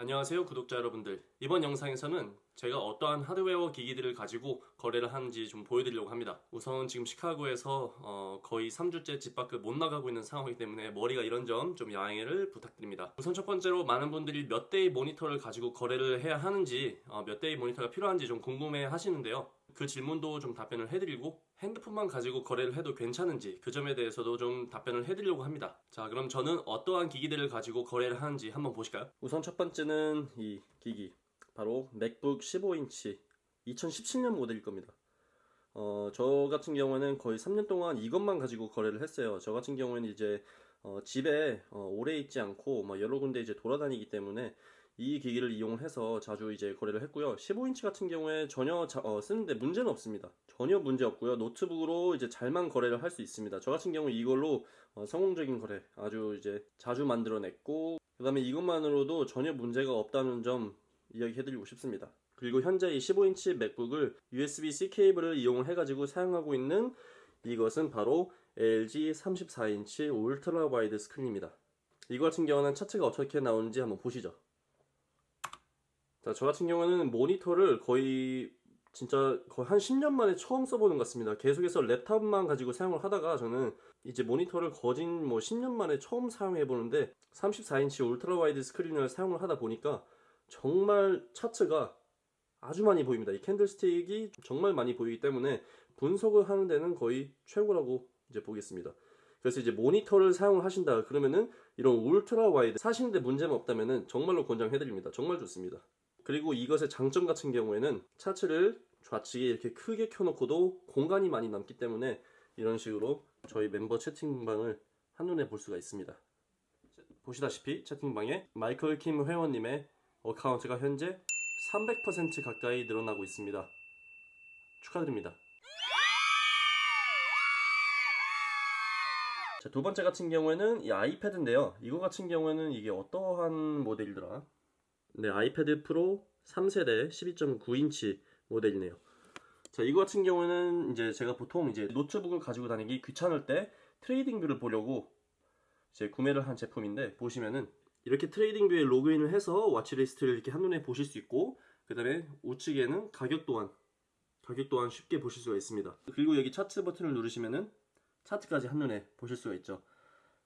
안녕하세요 구독자 여러분들. 이번 영상에서는 제가 어떠한 하드웨어 기기들을 가지고 거래를 하는지 좀 보여드리려고 합니다. 우선 지금 시카고에서 어, 거의 3주째 집 밖을 못 나가고 있는 상황이기 때문에 머리가 이런 점 좀 양해를 부탁드립니다. 우선 첫 번째로 많은 분들이 몇 대의 모니터를 가지고 거래를 해야 하는지 어, 몇 대의 모니터가 필요한지 좀 궁금해 하시는데요 그 질문도 좀 답변을 해드리고 핸드폰만 가지고 거래를 해도 괜찮은지 그 점에 대해서도 좀 답변을 해드리려고 합니다. 자 그럼 저는 어떠한 기기들을 가지고 거래를 하는지 한번 보실까요? 우선 첫 번째는 이 기기 바로 맥북 15인치 2017년 모델일 겁니다. 어, 저 같은 경우에는 거의 3년 동안 이것만 가지고 거래를 했어요. 저 같은 경우에는 이제 어, 집에 어, 오래 있지 않고 뭐 여러 군데 이제 돌아다니기 때문에 이 기기를 이용해서 자주 이제 거래를 했고요. 15인치 같은 경우에 전혀 자, 어, 쓰는데 문제는 없습니다. 전혀 문제 없고요. 노트북으로 이제 잘만 거래를 할 수 있습니다. 저 같은 경우 이걸로 어, 성공적인 거래 아주 이제 자주 만들어냈고 그 다음에 이것만으로도 전혀 문제가 없다는 점 이야기해드리고 싶습니다. 그리고 현재 이 15인치 맥북을 USB-C 케이블을 이용을 해가지고 사용하고 있는 이것은 바로 LG 34인치 ultra wide 스크린입니다. 이거 같은 경우는 차트가 어떻게 나오는지 한번 보시죠. 자, 저 같은 경우는 모니터를 거의 진짜 거의 한 10년 만에 처음 써보는 것 같습니다. 계속해서 랩탑만 가지고 사용을 하다가 저는 이제 모니터를 거진 뭐 10년 만에 처음 사용해 보는데 34인치 ultra wide 스크린을 사용을 하다 보니까 정말 차트가 아주 많이 보입니다. 이 candlestick이 정말 많이 보이기 때문에 분석을 하는 데는 거의 최고라고 이제 보겠습니다. 그래서 이제 모니터를 사용을 하신다 그러면은 이런 ultra wide 사시는데 문제가 없다면은 정말로 권장해 드립니다. 정말 좋습니다. 그리고 이것의 장점 같은 경우에는 차트를 좌측에 이렇게 크게 켜놓고도 공간이 많이 남기 때문에 이런 식으로 저희 멤버 채팅방을 한눈에 볼 수가 있습니다. 보시다시피 채팅방에 마이클 킴 회원님의 account가 현재 300% 가까이 늘어나고 있습니다. 축하드립니다. 자, 두 번째 같은 경우에는 이 아이패드인데요. 이거 같은 경우에는 이게 어떠한 모델이더라? 네, 아이패드 프로 3세대 12.9인치 모델이네요. 자, 이거 같은 경우에는 이제 제가 보통 이제 노트북을 가지고 다니기 귀찮을 때 트레이딩 뷰를 보려고 이제 구매를 한 제품인데 보시면은 이렇게 트레이딩 뷰에 로그인을 해서 watchlist를 이렇게 한눈에 보실 수 있고 그 다음에 우측에는 가격 또한 가격 또한 쉽게 보실 수가 있습니다. 그리고 여기 차트 버튼을 누르시면은 차트까지 한눈에 보실 수가 있죠.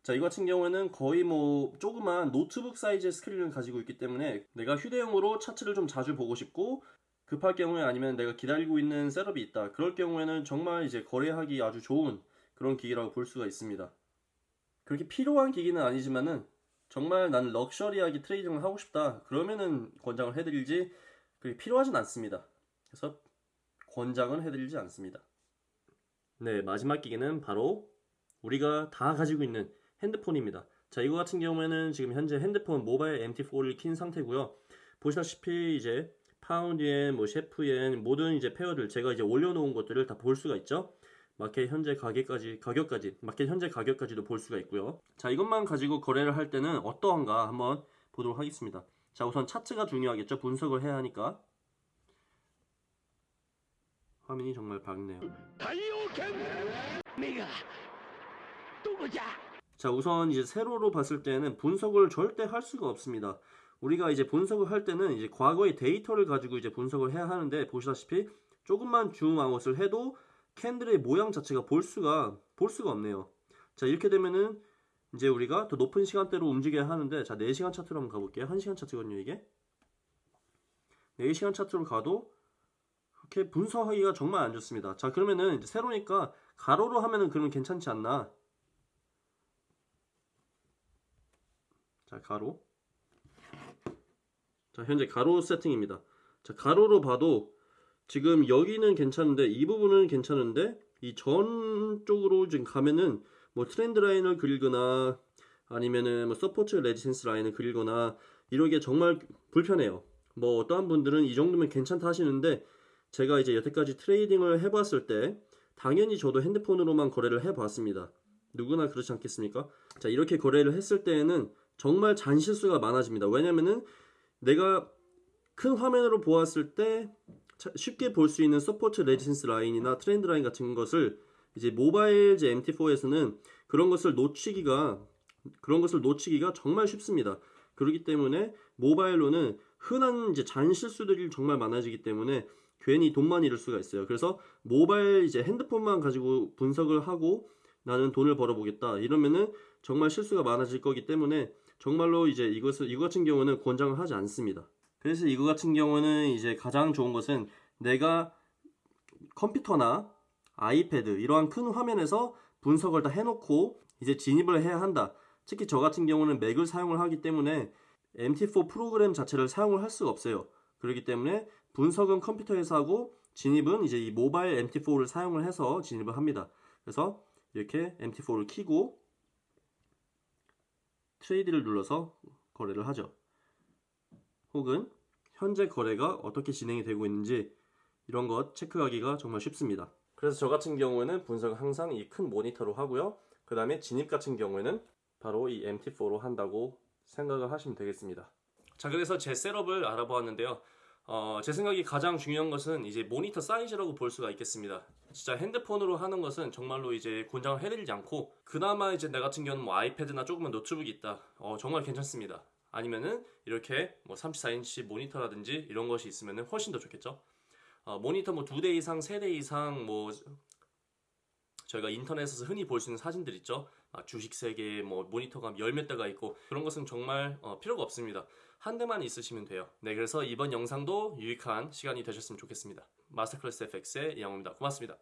자, 이거 같은 경우에는 거의 뭐 조그만 노트북 사이즈의 스크린을 가지고 있기 때문에 내가 휴대용으로 차트를 좀 자주 보고 싶고 급할 경우에 아니면 내가 기다리고 있는 setup이 있다. 그럴 경우에는 정말 이제 거래하기 아주 좋은 그런 기기라고 볼 수가 있습니다. 그렇게 필요한 기기는 아니지만은 정말 나는 럭셔리하게 trading을 하고 싶다. 그러면은 권장을 해드리지 그게 필요하진 않습니다. 그래서 권장은 해드리지 않습니다. 네, 마지막 기기는 바로 우리가 다 가지고 있는 핸드폰입니다. 자 이거 같은 경우에는 지금 현재 핸드폰 모바일 MT4를 킨 상태고요. 보시다시피 이제 파운드엔 뭐 CHF엔 모든 이제 pair들 제가 이제 올려놓은 것들을 다 볼 수가 있죠. 마켓 현재 가격까지 가격까지 마켓 현재 가격까지도 볼 수가 있고요. 자 이것만 가지고 거래를 할 때는 어떠한가 한번 보도록 하겠습니다. 자 우선 차트가 중요하겠죠. 분석을 해야 하니까 화면이 정말 밝네요. 다이오켄 내가 누구자? 자, 우선 이제 세로로 봤을 때는 분석을 절대 할 수가 없습니다. 우리가 이제 분석을 할 때는 이제 과거의 데이터를 가지고 이제 분석을 해야 하는데 보시다시피 조금만 줌아웃을 해도 캔들의 모양 자체가 볼 수가 볼 수가 없네요. 자, 이렇게 되면은 이제 우리가 더 높은 시간대로 움직여야 하는데 자, 4시간 차트로 한번 가볼게요. 1시간 차트거든요, 이게. 4시간 차트로 가도 그렇게 분석하기가 정말 안 좋습니다. 자, 그러면은 이제 세로니까 가로로 하면은 그러면 괜찮지 않나? 자, 가로. 자, 현재 가로 세팅입니다. 자, 가로로 봐도 지금 여기는 괜찮은데 이 부분은 괜찮은데 이 전 쪽으로 지금 가면은 뭐 trend line을 그리거나 아니면은 뭐 support resistance line을 그리거나 이러기에 정말 불편해요. 뭐 어떠한 분들은 이 정도면 괜찮다 하시는데 제가 이제 여태까지 trading을 해봤을 때 당연히 저도 핸드폰으로만 거래를 해봤습니다. 누구나 그렇지 않겠습니까? 자 이렇게 거래를 했을 때에는 정말 잔실수가 많아집니다. 왜냐면은 내가 큰 화면으로 보았을 때 쉽게 볼 수 있는 support resistance line이나 trend line 같은 것을 이제 모바일 제 MT4에서는 그런 것을 놓치기가 그런 것을 놓치기가 정말 쉽습니다. 그렇기 때문에 모바일로는 흔한 이제 잔 실수들이 정말 많아지기 때문에 괜히 돈만 잃을 수가 있어요. 그래서 모바일 이제 핸드폰만 가지고 분석을 하고 나는 돈을 벌어보겠다 이러면은 정말 실수가 많아질 거기 때문에 정말로 이제 이것을 이거 같은 경우는 권장을 하지 않습니다. 그래서 이거 같은 경우는 이제 가장 좋은 것은 내가 컴퓨터나 아이패드 이러한 큰 화면에서 분석을 다 해놓고 이제 진입을 해야 한다. 특히 저 같은 경우는 맥을 사용을 하기 때문에 MT4 프로그램 자체를 사용을 할 수가 없어요. 그렇기 때문에 분석은 컴퓨터에서 하고 진입은 이제 이 모바일 MT4를 사용을 해서 진입을 합니다. 그래서 이렇게 MT4를 키고 트레이드를 눌러서 거래를 하죠. 혹은 현재 거래가 어떻게 진행이 되고 있는지 이런 것 체크하기가 정말 쉽습니다. 그래서 저 같은 경우에는 분석을 항상 이 큰 모니터로 하고요. 그 다음에 진입 같은 경우에는 바로 이 MT4로 한다고 생각을 하시면 되겠습니다. 자 그래서 제 셋업을 알아보았는데요. 어, 제 생각이 가장 중요한 것은 이제 모니터 사이즈라고 볼 수가 있겠습니다. 진짜 핸드폰으로 하는 것은 정말로 이제 권장을 해드리지 않고 그나마 이제 내 같은 경우는 뭐 아이패드나 조그만 노트북이 있다. 어, 정말 괜찮습니다. 아니면은 이렇게 뭐 34인치 모니터라든지 이런 것이 있으면은 훨씬 더 좋겠죠. 어, 모니터 뭐 두 대 이상, 세 대 이상 뭐 저희가 인터넷에서 흔히 볼 수 있는 사진들 있죠. 아, 주식 세계 뭐 모니터가 열몇 대가 있고 그런 것은 정말 어, 필요가 없습니다. 한 대만 있으시면 돼요. 네, 그래서 이번 영상도 유익한 시간이 되셨으면 좋겠습니다. 마스터클래스 FX의 이영호입니다. 고맙습니다.